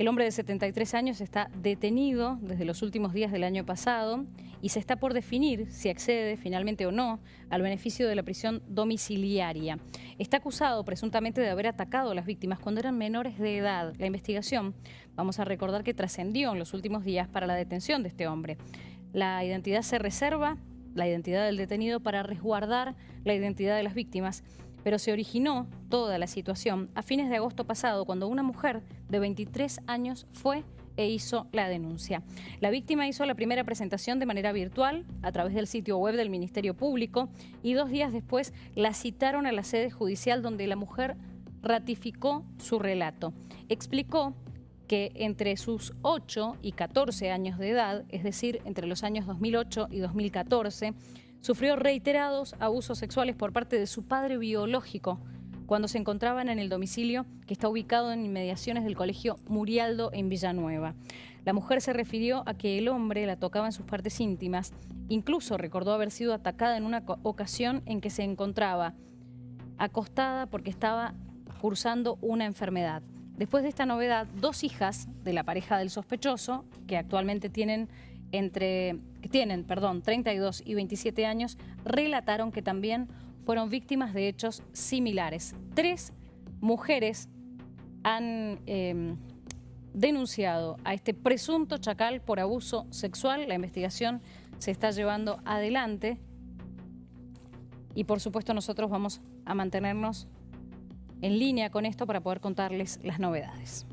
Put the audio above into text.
El hombre de 73 años está detenido desde los últimos días del año pasado y se está por definir si accede finalmente o no al beneficio de la prisión domiciliaria. Está acusado presuntamente de haber atacado a las víctimas cuando eran menores de edad. La investigación, vamos a recordar que trascendió en los últimos días para la detención de este hombre. La identidad se reserva, la identidad del detenido, para resguardar la identidad de las víctimas pero se originó toda la situación a fines de agosto pasado cuando una mujer de 23 años fue e hizo la denuncia. La víctima hizo la primera presentación de manera virtual a través del sitio web del Ministerio Público y dos días después la citaron a la sede judicial donde la mujer ratificó su relato. Explicó que entre sus 8 y 14 años de edad, es decir, entre los años 2008 y 2014, Sufrió reiterados abusos sexuales por parte de su padre biológico cuando se encontraban en el domicilio que está ubicado en inmediaciones del colegio Murialdo en Villanueva. La mujer se refirió a que el hombre la tocaba en sus partes íntimas, incluso recordó haber sido atacada en una ocasión en que se encontraba acostada porque estaba cursando una enfermedad. Después de esta novedad, dos hijas de la pareja del sospechoso, que actualmente tienen entre, tienen perdón, 32 y 27 años, relataron que también fueron víctimas de hechos similares. Tres mujeres han em, denunciado a este presunto chacal por abuso sexual. La investigación se está llevando adelante y por supuesto nosotros vamos a mantenernos en línea con esto para poder contarles las novedades.